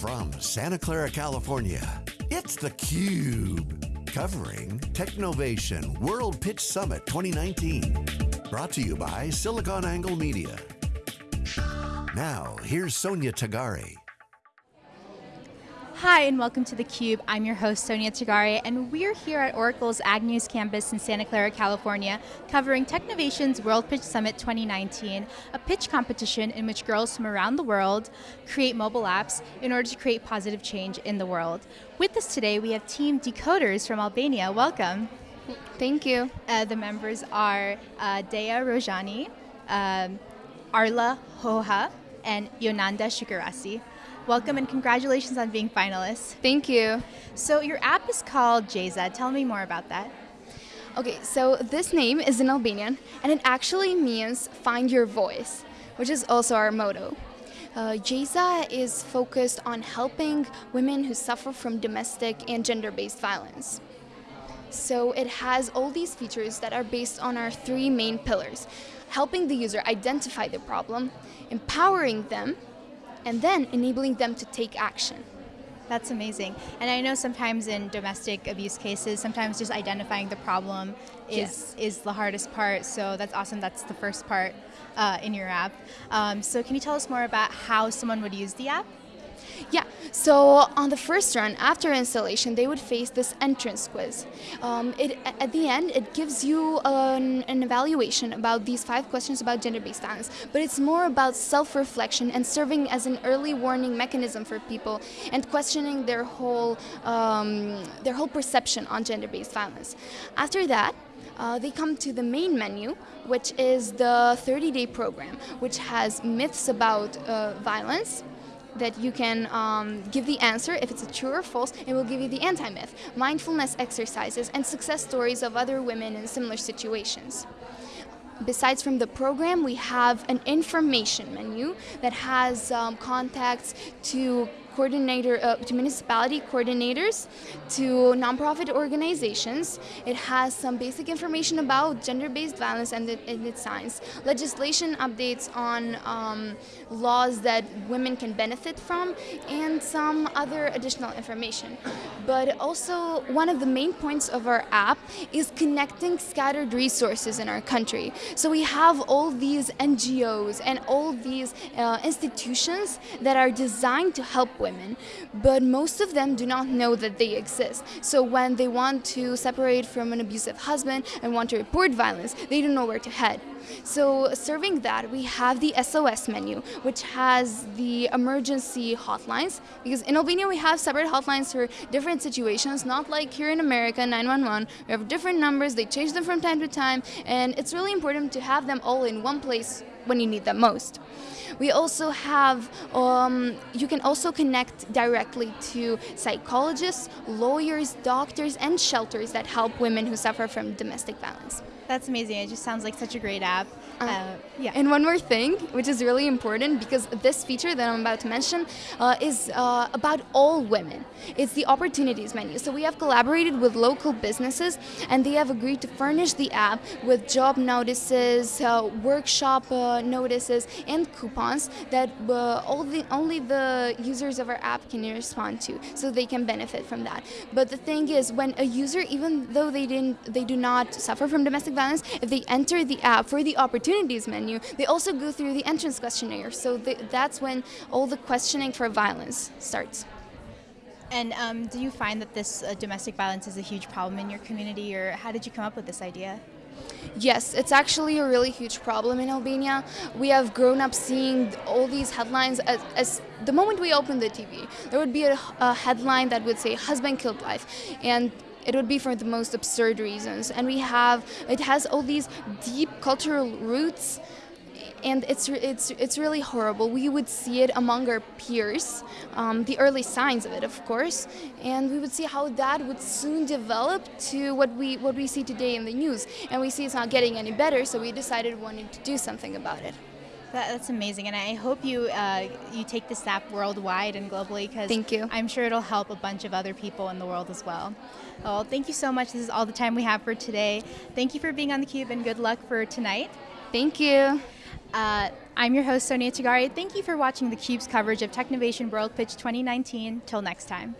From Santa Clara, California, it's theCUBE. Covering Technovation World Pitch Summit 2019. Brought to you by SiliconANGLE Media. Now, here's Sonia Tagare. Hi, and welcome to theCUBE. I'm your host, Sonia Tagare, and we're here at Oracle's Agnews campus in Santa Clara, California, covering Technovation's World Pitch Summit 2019, a pitch competition in which girls from around the world create mobile apps in order to create positive change in the world. With us today, we have Team Decoders from Albania. Welcome. Thank you. Uh, the members are uh, Dea Rojani, um, Arla Hoha, and Yonanda Shukarasi. Welcome and congratulations on being finalists. Thank you. So your app is called Jeza. Tell me more about that. Okay, so this name is in Albanian and it actually means find your voice, which is also our motto. Uh, Jeza is focused on helping women who suffer from domestic and gender-based violence. So it has all these features that are based on our three main pillars. Helping the user identify the problem, empowering them, and then enabling them to take action. That's amazing. And I know sometimes in domestic abuse cases, sometimes just identifying the problem is, yes. is the hardest part. So that's awesome. That's the first part uh, in your app. Um, so can you tell us more about how someone would use the app? Yeah, so on the first run, after installation, they would face this entrance quiz. Um, it, at the end, it gives you an, an evaluation about these five questions about gender-based violence, but it's more about self-reflection and serving as an early warning mechanism for people and questioning their whole, um, their whole perception on gender-based violence. After that, uh, they come to the main menu, which is the 30-day program, which has myths about uh, violence, that you can um, give the answer if it's a true or false, it will give you the anti-myth, mindfulness exercises, and success stories of other women in similar situations. Besides from the program, we have an information menu that has um, contacts to coordinator, uh, to municipality coordinators, to nonprofit organizations. It has some basic information about gender-based violence and, the, and, its signs, legislation updates on um, laws that women can benefit from, and some other additional information. But also, one of the main points of our app is connecting scattered resources in our country. So we have all these NGOs and all these uh, institutions that are designed to help women women, but most of them do not know that they exist. So when they want to separate from an abusive husband and want to report violence, they don't know where to head. So serving that, we have the SOS menu, which has the emergency hotlines, because in Albania we have separate hotlines for different situations, not like here in America, 911. We have different numbers, they change them from time to time, and it's really important to have them all in one place when you need them most. We also have, um, you can also connect directly to psychologists, lawyers, doctors, and shelters that help women who suffer from domestic violence. That's amazing. It just sounds like such a great app. Uh, uh, yeah. And one more thing, which is really important, because this feature that I'm about to mention uh, is uh, about all women. It's the opportunities menu. So we have collaborated with local businesses, and they have agreed to furnish the app with job notices, uh, workshop uh, notices, and coupons that all the, only the users of our app can respond to, so they can benefit from that. But the thing is, when a user, even though they didn't, they do not suffer from domestic violence, if they enter the app for the opportunities menu, they also go through the entrance questionnaire. So that's when all the questioning for violence starts. And um, do you find that this uh, domestic violence is a huge problem in your community, or how did you come up with this idea? Yes, it's actually a really huge problem in Albania. We have grown up seeing all these headlines as, as the moment we open the TV, there would be a, a headline that would say husband killed wife. And it would be for the most absurd reasons. And we have, it has all these deep cultural roots and it's it's it's really horrible. We would see it among our peers, um, the early signs of it, of course, and we would see how that would soon develop to what we what we see today in the news. And we see it's not getting any better, so we decided we wanted to do something about it. That, that's amazing, and I hope you uh, you take this app worldwide and globally because thank you. I'm sure it'll help a bunch of other people in the world as well. Well, thank you so much. This is all the time we have for today. Thank you for being on the Cube, and good luck for tonight. Thank you. Uh, I'm your host, Sonia Tagare. Thank you for watching the Cube's coverage of Technovation World Pitch 2019. Till next time.